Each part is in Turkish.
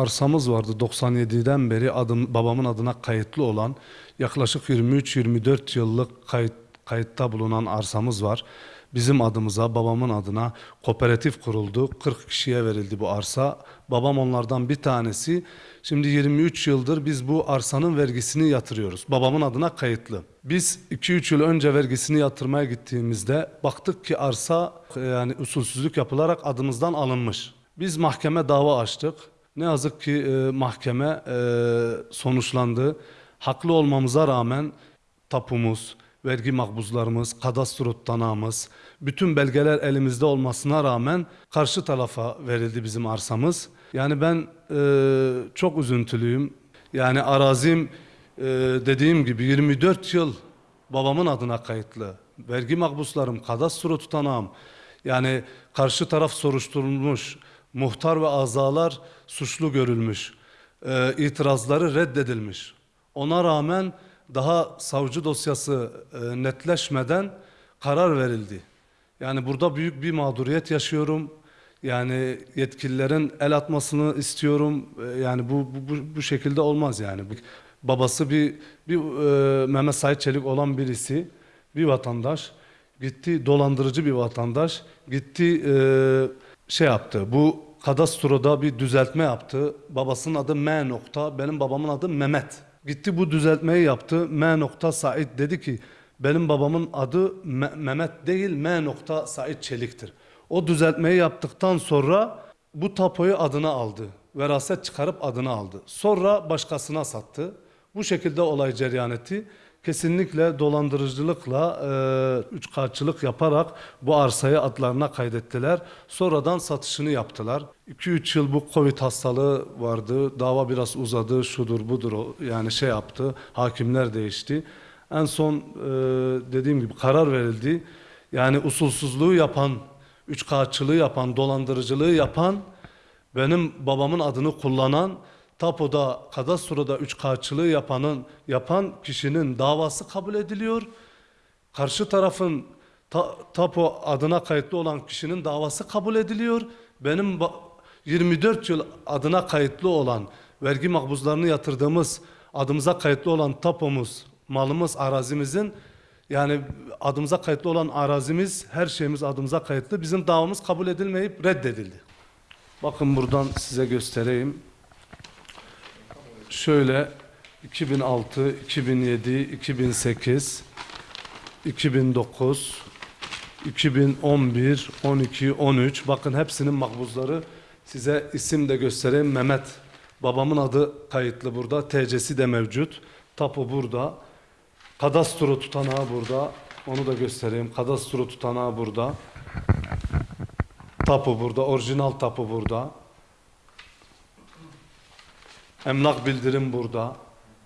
arsamız vardı 97'den beri adım, babamın adına kayıtlı olan yaklaşık 23-24 yıllık kayıt, kayıtta bulunan arsamız var. Bizim adımıza, babamın adına kooperatif kuruldu. 40 kişiye verildi bu arsa. Babam onlardan bir tanesi. Şimdi 23 yıldır biz bu arsanın vergisini yatırıyoruz. Babamın adına kayıtlı. Biz 2-3 yıl önce vergisini yatırmaya gittiğimizde baktık ki arsa e, yani usulsüzlük yapılarak adımızdan alınmış. Biz mahkeme dava açtık. Ne yazık ki e, mahkeme e, sonuçlandı. Haklı olmamıza rağmen tapumuz, vergi makbuzlarımız, kadastro tutanağımız, bütün belgeler elimizde olmasına rağmen karşı tarafa verildi bizim arsamız. Yani ben e, çok üzüntülüyüm. Yani arazim e, dediğim gibi 24 yıl babamın adına kayıtlı. Vergi makbuzlarım, kadastro tutanağım. Yani karşı taraf soruşturulmuş, muhtar ve azalar suçlu görülmüş, e, itirazları reddedilmiş. Ona rağmen daha savcı dosyası e, netleşmeden karar verildi. Yani burada büyük bir mağduriyet yaşıyorum. Yani yetkililerin el atmasını istiyorum. E, yani bu, bu, bu, şekilde olmaz yani. Babası bir, bir e, Mehmet Sait Çelik olan birisi, bir vatandaş gitti dolandırıcı bir vatandaş gitti e, şey yaptı. Bu kadastroda bir düzeltme yaptı. Babasının adı M nokta, benim babamın adı Mehmet. Gitti bu düzeltmeyi yaptı. M nokta Said dedi ki benim babamın adı Me- Mehmet değil M nokta Said Çelik'tir. O düzeltmeyi yaptıktan sonra bu tapoyu adına aldı. Veraset çıkarıp adını aldı. Sonra başkasına sattı. Bu şekilde olay cereyan etti. Kesinlikle dolandırıcılıkla, e, üçkağıtçılık yaparak bu arsayı adlarına kaydettiler. Sonradan satışını yaptılar. 2-3 yıl bu Covid hastalığı vardı. Dava biraz uzadı, şudur budur yani şey yaptı. Hakimler değişti. En son e, dediğim gibi karar verildi. Yani usulsüzlüğü yapan, üçkağıtçılığı yapan, dolandırıcılığı yapan benim babamın adını kullanan tapoda kadastroda üç kağıtçılığı yapanın yapan kişinin davası kabul ediliyor. Karşı tarafın ta- tapo adına kayıtlı olan kişinin davası kabul ediliyor. Benim ba- 24 yıl adına kayıtlı olan vergi makbuzlarını yatırdığımız adımıza kayıtlı olan tapomuz, malımız, arazimizin yani adımıza kayıtlı olan arazimiz, her şeyimiz adımıza kayıtlı. Bizim davamız kabul edilmeyip reddedildi. Bakın buradan size göstereyim. Şöyle 2006, 2007, 2008, 2009, 2011, 12, 13 bakın hepsinin makbuzları size isim de göstereyim. Mehmet babamın adı kayıtlı burada. TC'si de mevcut. Tapu burada. Kadastro tutanağı burada. Onu da göstereyim. Kadastro tutanağı burada. Tapu burada. Orijinal tapu burada. Emlak bildirim burada.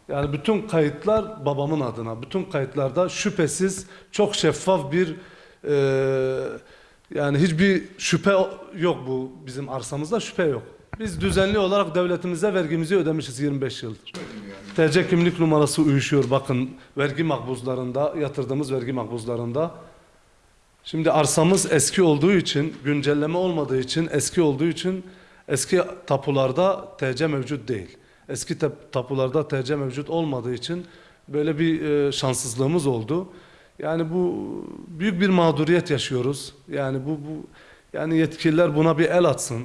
Yani bütün kayıtlar babamın adına. Bütün kayıtlarda şüphesiz çok şeffaf bir e, yani hiçbir şüphe yok bu bizim arsamızda şüphe yok. Biz düzenli olarak devletimize vergimizi ödemişiz 25 yıldır. TC kimlik numarası uyuşuyor bakın vergi makbuzlarında yatırdığımız vergi makbuzlarında. Şimdi arsamız eski olduğu için, güncelleme olmadığı için, eski olduğu için eski tapularda TC mevcut değil. Eski tap- tapularda TC mevcut olmadığı için böyle bir e, şanssızlığımız oldu. Yani bu büyük bir mağduriyet yaşıyoruz. Yani bu bu yani yetkililer buna bir el atsın.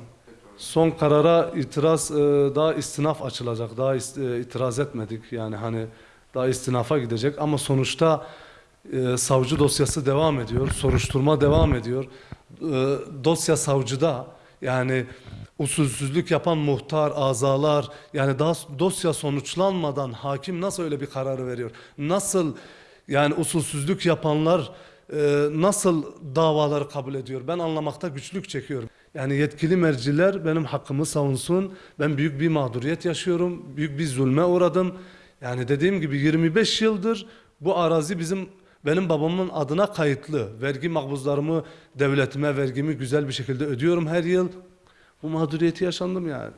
Son karara itiraz e, daha istinaf açılacak. Daha e, itiraz etmedik. Yani hani daha istinafa gidecek ama sonuçta e, savcı dosyası devam ediyor. Soruşturma devam ediyor. Dosya savcıda yani usulsüzlük yapan muhtar, azalar yani daha dosya sonuçlanmadan hakim nasıl öyle bir kararı veriyor? Nasıl yani usulsüzlük yapanlar e, nasıl davaları kabul ediyor? Ben anlamakta güçlük çekiyorum. Yani yetkili merciler benim hakkımı savunsun. Ben büyük bir mağduriyet yaşıyorum. Büyük bir zulme uğradım. Yani dediğim gibi 25 yıldır bu arazi bizim benim babamın adına kayıtlı. Vergi makbuzlarımı devletime vergimi güzel bir şekilde ödüyorum her yıl. Bu mağduriyeti yaşandım yani.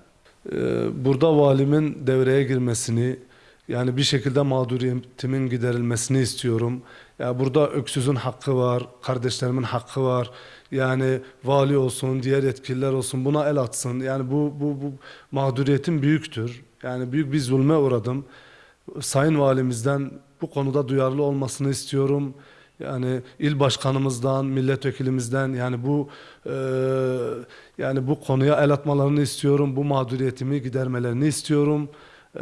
Ee, burada valimin devreye girmesini Yani bir şekilde mağduriyetimin giderilmesini istiyorum. Ya burada öksüzün hakkı var, kardeşlerimin hakkı var. Yani vali olsun, diğer yetkililer olsun buna el atsın. Yani bu bu bu mağduriyetim büyüktür. Yani büyük bir zulme uğradım. Sayın Valimizden bu konuda duyarlı olmasını istiyorum. Yani il başkanımızdan, milletvekilimizden yani bu e, yani bu konuya el atmalarını istiyorum. Bu mağduriyetimi gidermelerini istiyorum. E,